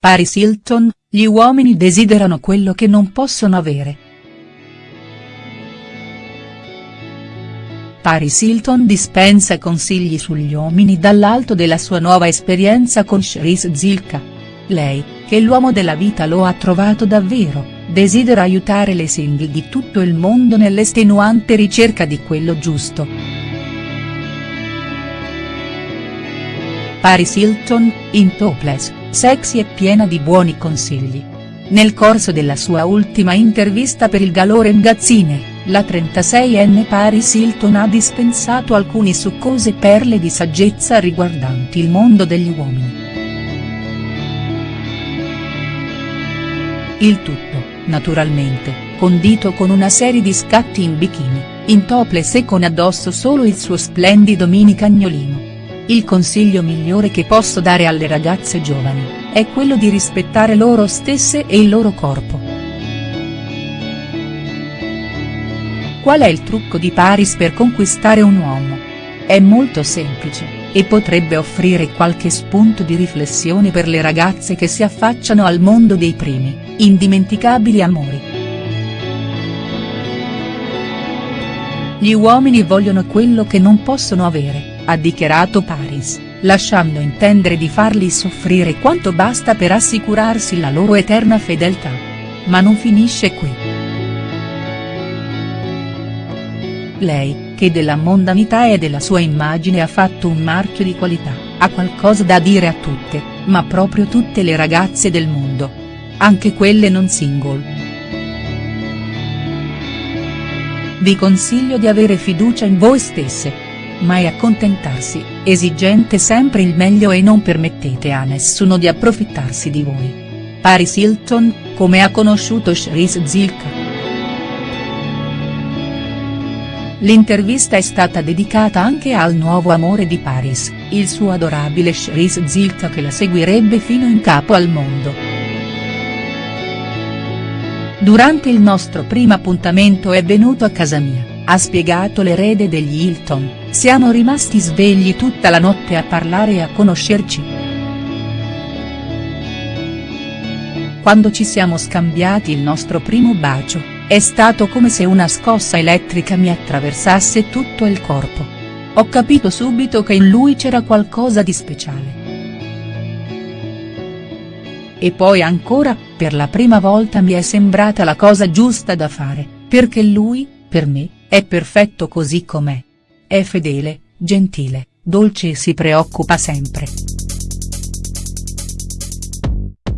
Paris Hilton, gli uomini desiderano quello che non possono avere. Paris Hilton dispensa consigli sugli uomini dall'alto della sua nuova esperienza con Cherise Zilka. Lei, che l'uomo della vita lo ha trovato davvero, desidera aiutare le single di tutto il mondo nell'estenuante ricerca di quello giusto. Paris Hilton, in topless, sexy e piena di buoni consigli. Nel corso della sua ultima intervista per il Galore Magazine, la 36enne Paris Hilton ha dispensato alcuni succose perle di saggezza riguardanti il mondo degli uomini. Il tutto, naturalmente, condito con una serie di scatti in bikini, in topless e con addosso solo il suo splendido mini cagnolino. Il consiglio migliore che posso dare alle ragazze giovani, è quello di rispettare loro stesse e il loro corpo. Qual è il trucco di Paris per conquistare un uomo? È molto semplice, e potrebbe offrire qualche spunto di riflessione per le ragazze che si affacciano al mondo dei primi, indimenticabili amori. Gli uomini vogliono quello che non possono avere ha dichiarato Paris, lasciando intendere di farli soffrire quanto basta per assicurarsi la loro eterna fedeltà. Ma non finisce qui. Lei, che della mondanità e della sua immagine ha fatto un marchio di qualità, ha qualcosa da dire a tutte, ma proprio tutte le ragazze del mondo. Anche quelle non single. Vi consiglio di avere fiducia in voi stesse mai accontentarsi, esigente sempre il meglio e non permettete a nessuno di approfittarsi di voi. Paris Hilton, come ha conosciuto Cherise Zilka. L'intervista è stata dedicata anche al nuovo amore di Paris, il suo adorabile Cherise Zilka che la seguirebbe fino in capo al mondo. Durante il nostro primo appuntamento è venuto a casa mia ha spiegato l'erede degli Hilton, siamo rimasti svegli tutta la notte a parlare e a conoscerci. Quando ci siamo scambiati il nostro primo bacio, è stato come se una scossa elettrica mi attraversasse tutto il corpo. Ho capito subito che in lui c'era qualcosa di speciale. E poi ancora, per la prima volta mi è sembrata la cosa giusta da fare, perché lui, per me, è perfetto così com'è. È fedele, gentile, dolce e si preoccupa sempre.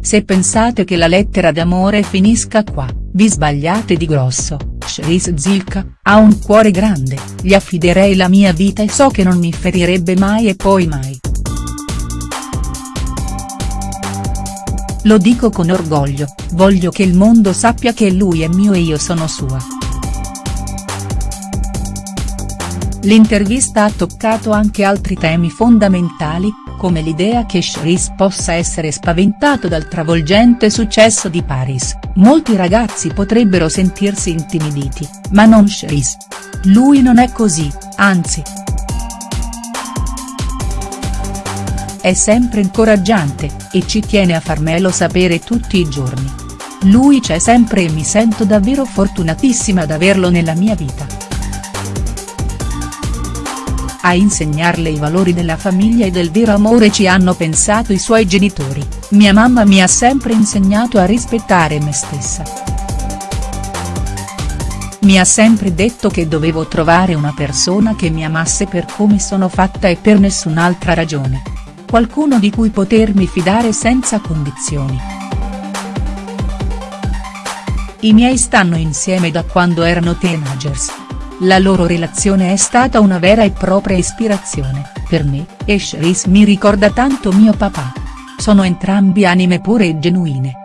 Se pensate che la lettera d'amore finisca qua, vi sbagliate di grosso, Cherise Zilka, ha un cuore grande, gli affiderei la mia vita e so che non mi ferirebbe mai e poi mai. Lo dico con orgoglio, voglio che il mondo sappia che lui è mio e io sono sua. L'intervista ha toccato anche altri temi fondamentali, come l'idea che Cherise possa essere spaventato dal travolgente successo di Paris, molti ragazzi potrebbero sentirsi intimiditi, ma non Cherise. Lui non è così, anzi. È sempre incoraggiante, e ci tiene a farmelo sapere tutti i giorni. Lui c'è sempre e mi sento davvero fortunatissima ad averlo nella mia vita. A insegnarle i valori della famiglia e del vero amore ci hanno pensato i suoi genitori, mia mamma mi ha sempre insegnato a rispettare me stessa. Mi ha sempre detto che dovevo trovare una persona che mi amasse per come sono fatta e per nessun'altra ragione. Qualcuno di cui potermi fidare senza condizioni. I miei stanno insieme da quando erano teenagers. La loro relazione è stata una vera e propria ispirazione, per me, e Cherise mi ricorda tanto mio papà. Sono entrambi anime pure e genuine.